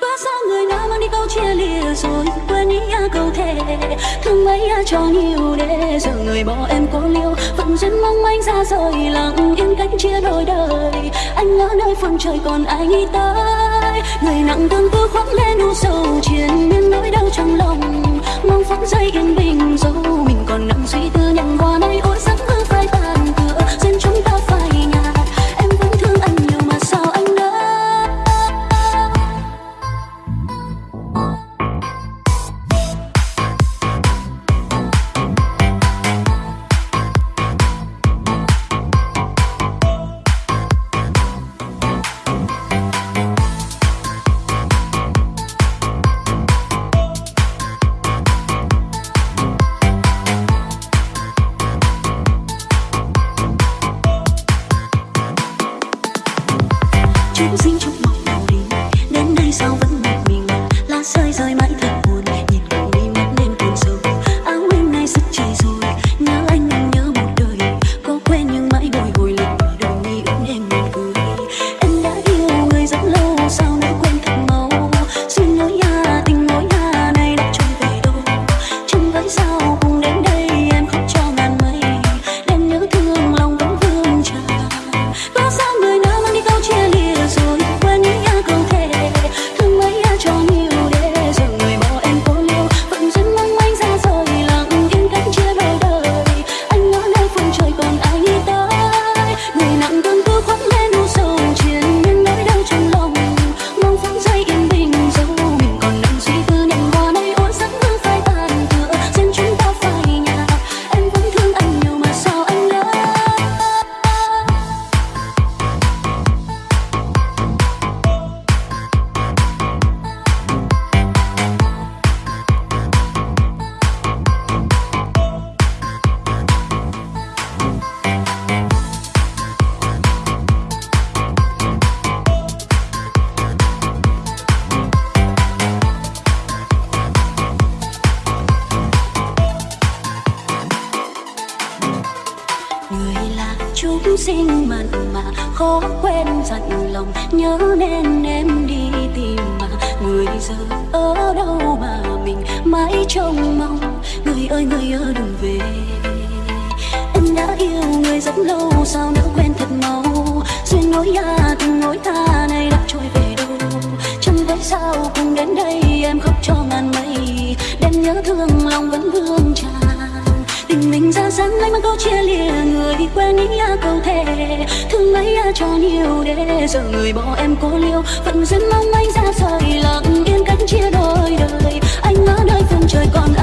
và sao người nào mang đi câu chia lìa rồi quên ý câu thề thương mấy cho nhiều để giờ người bỏ em cô liêu phận duyên mong anh ra rời lặng yên cách chia đôi đời anh ở nơi phương trời còn ai nghĩ tới người nặng tương tư khoác lên u sầu chiến miên nỗi đau trong lòng mong phút giây yên bình dẫu mình còn nặng suy tư nhằn hoa nay ôi rơi rồi người là chúng sinh mặn mà, khó quên dặn lòng, nhớ nên em đi tìm mà. Người giờ ở đâu mà mình mãi trông mong? Người ơi người ơi, đừng về. Em đã yêu người rất lâu, sao nỡ quên thật mau? Duyên nối nhà tình nối ta này đã trôi về đâu? Chẳng biết sao cùng đến đây em khóc cho ngàn mây. Đêm nhớ thương lòng vẫn vương tràn tình mình ra dáng lấy mang câu chia lìa, người quên à câu thề. Thương mấy cho nhiều để giờ người bỏ em cô liêu. Phận duyên mong anh ra rời, lặng yên cách chia đôi đời. Anh ở nơi phương trời còn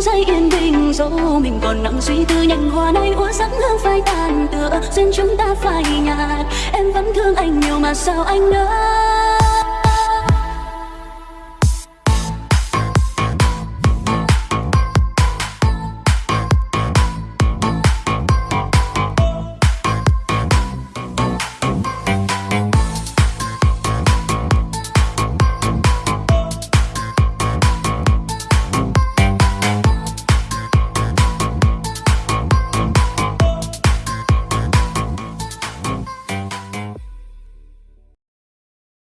phút giây yên bình, dẫu mình còn nặng suy tư nhành hoa nay úa sẵn hương phai tàn tựa, duyên chúng ta phai nhạt. Em vẫn thương anh nhiều mà sao anh nỡ